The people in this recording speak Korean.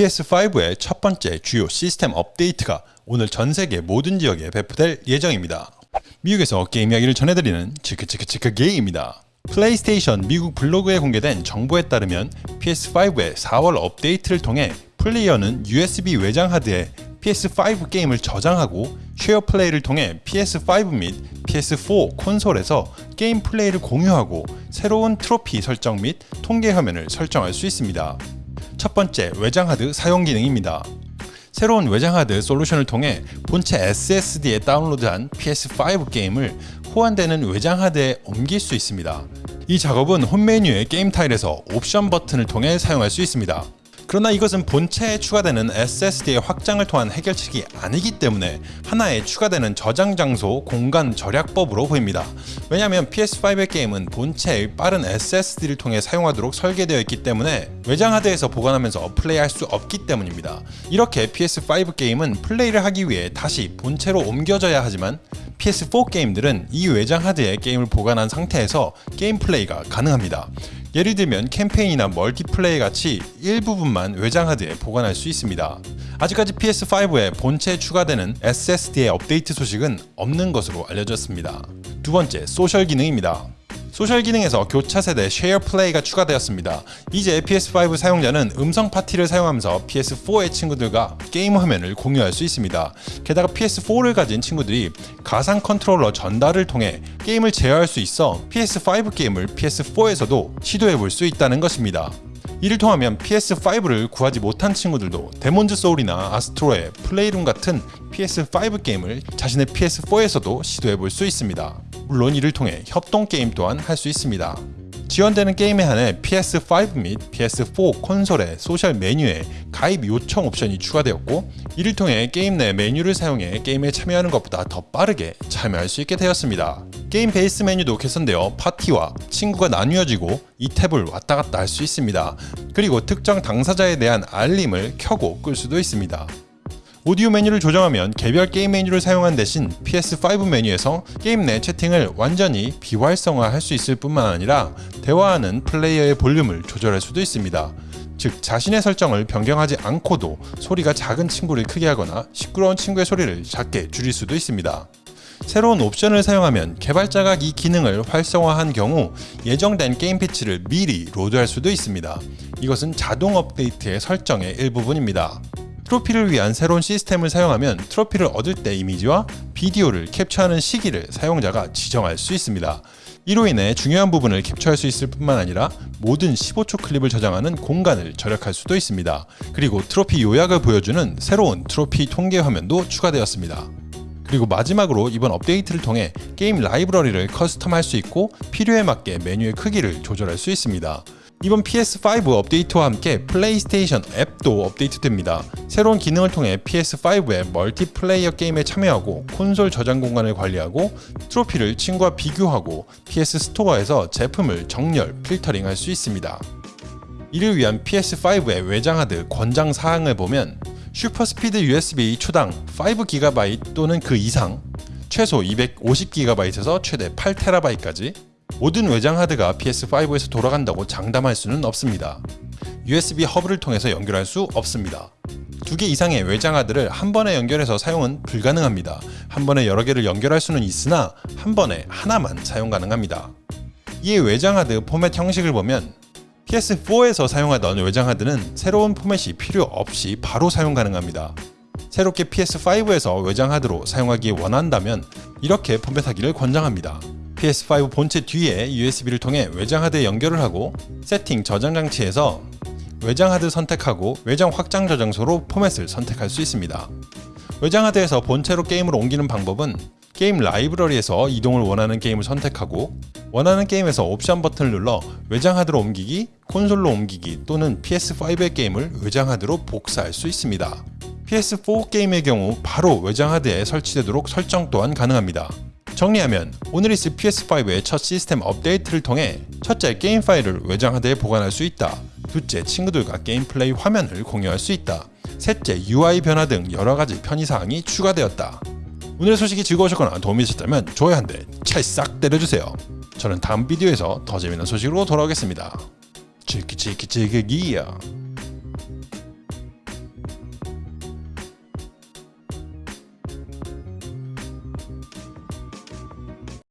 PS5의 첫 번째 주요 시스템 업데이트가 오늘 전 세계 모든 지역에 배포될 예정입니다. 미국에서 게임 이야기를 전해드리는 치크치크치크 게임입니다. 플레이스테이션 미국 블로그에 공개된 정보에 따르면 PS5의 4월 업데이트를 통해 플레이어는 USB 외장 하드에 PS5 게임을 저장하고 Share Play를 통해 PS5 및 PS4 콘솔에서 게임 플레이를 공유하고 새로운 트로피 설정 및 통계 화면을 설정할 수 있습니다. 첫 번째 외장 하드 사용 기능입니다. 새로운 외장 하드 솔루션을 통해 본체 SSD에 다운로드한 PS5 게임을 호환되는 외장 하드에 옮길 수 있습니다. 이 작업은 홈 메뉴의 게임 타일에서 옵션 버튼을 통해 사용할 수 있습니다. 그러나 이것은 본체에 추가되는 SSD의 확장을 통한 해결책이 아니기 때문에 하나의 추가되는 저장 장소 공간 절약법으로 보입니다. 왜냐하면 PS5의 게임은 본체의 빠른 SSD를 통해 사용하도록 설계되어 있기 때문에 외장 하드에서 보관하면서 플레이할 수 없기 때문입니다. 이렇게 PS5 게임은 플레이를 하기 위해 다시 본체로 옮겨져야 하지만 PS4 게임들은 이 외장 하드에 게임을 보관한 상태에서 게임 플레이가 가능합니다. 예를 들면 캠페인이나 멀티플레이 같이 일부분만 외장 하드에 보관할 수 있습니다. 아직까지 PS5에 본체에 추가되는 SSD의 업데이트 소식은 없는 것으로 알려졌습니다. 두 번째, 소셜 기능입니다. 소셜 기능에서 교차 세대 Share Play가 추가되었습니다. 이제 PS5 사용자는 음성 파티를 사용하면서 PS4의 친구들과 게임 화면을 공유할 수 있습니다. 게다가 PS4를 가진 친구들이 가상 컨트롤러 전달을 통해 게임을 제어할 수 있어 PS5 게임을 PS4에서도 시도해 볼 수 있다는 것입니다. 이를 통하면 PS5를 구하지 못한 친구들도 Demon's Souls나 아스트로의 Playroom 같은 PS5 게임을 자신의 PS4에서도 시도해 볼 수 있습니다. 물론 이를 통해 협동 게임 또한 할 수 있습니다. 지원되는 게임에 한해 PS5 및 PS4 콘솔의 소셜 메뉴에 가입 요청 옵션이 추가되었고 이를 통해 게임 내 메뉴를 사용해 게임에 참여하는 것보다 더 빠르게 참여할 수 있게 되었습니다. Game Base 메뉴도 개선되어 파티와 친구가 나뉘어지고 이 탭을 왔다 갔다 할 수 있습니다. 그리고 특정 당사자에 대한 알림을 켜고 끌 수도 있습니다. 오디오 메뉴를 조정하면 개별 게임 메뉴를 사용한 대신 PS5 메뉴에서 게임 내 채팅을 완전히 비활성화할 수 있을 뿐만 아니라 대화하는 플레이어의 볼륨을 조절할 수도 있습니다. 즉 자신의 설정을 변경하지 않고도 소리가 작은 친구를 크게 하거나 시끄러운 친구의 소리를 작게 줄일 수도 있습니다. 새로운 옵션을 사용하면 개발자가 이 기능을 활성화한 경우 예정된 게임 패치를 미리 로드할 수도 있습니다. 이것은 자동 업데이트의 설정의 일부분입니다. 트로피를 위한 새로운 시스템을 사용하면 트로피를 얻을 때 이미지와 비디오를 캡처하는 시기를 사용자가 지정할 수 있습니다. 이로 인해 중요한 부분을 캡처할 수 있을 뿐만 아니라 모든 15초 클립을 저장하는 공간을 절약할 수도 있습니다. 그리고 트로피 요약을 보여주는 새로운 트로피 통계 화면도 추가되었습니다. 그리고 마지막으로 이번 업데이트를 통해 게임 라이브러리를 custom할 수 있고 필요에 맞게 메뉴의 크기를 조절할 수 있습니다. 이번 PS5 업데이트와 함께 플레이스테이션 앱도 업데이트됩니다. 새로운 기능을 통해 PS5의 멀티플레이어 게임에 참여하고 콘솔 저장 공간을 관리하고 트로피를 친구와 비교하고 PS 스토어에서 제품을 정렬, 필터링 할 수 있습니다. 이를 위한 PS5의 외장 하드 권장 사항을 보면 SuperSpeed USB 초당 5GB 또는 그 이상 최소 250GB에서 최대 8TB까지 모든 외장 하드가 PS5에서 돌아간다고 장담할 수는 없습니다. USB 허브를 통해서 연결할 수 없습니다. 두 개 이상의 외장 하드를 한 번에 연결해서 사용은 불가능합니다. 한 번에 여러 개를 연결할 수는 있으나 한 번에 하나만 사용 가능합니다. 이에 외장 하드 포맷 형식을 보면 PS4에서 사용하던 외장 하드는 새로운 포맷이 필요 없이 바로 사용 가능합니다. 새롭게 PS5에서 외장 하드로 사용하기 원한다면 이렇게 포맷하기를 권장합니다. PS5 본체 뒤에 USB를 통해 외장 하드에 연결을 하고 세팅 저장 장치에서 외장 하드 선택하고 외장 확장 저장소로 포맷을 선택할 수 있습니다. 외장 하드에서 본체로 게임을 옮기는 방법은 게임 라이브러리에서 이동을 원하는 게임을 선택하고 원하는 게임에서 옵션 버튼을 눌러 외장 하드로 옮기기, 콘솔로 옮기기 또는 PS5의 게임을 외장 하드로 복사할 수 있습니다. PS4 게임의 경우 바로 외장 하드에 설치되도록 설정 또한 가능합니다. 정리하면 오늘 있을 PS5의 첫 시스템 업데이트를 통해 첫째 게임 파일을 외장 하드에 보관할 수 있다. 둘째 친구들과 게임 플레이 화면을 공유할 수 있다. 셋째 UI 변화 등 여러가지 편의사항이 추가되었다. 오늘의 소식이 즐거우셨거나 도움이 되셨다면 좋아요 한 대 찰싹 때려주세요. 저는 다음 비디오에서 더 재미있는 소식으로 돌아오겠습니다. 치키치키치키기야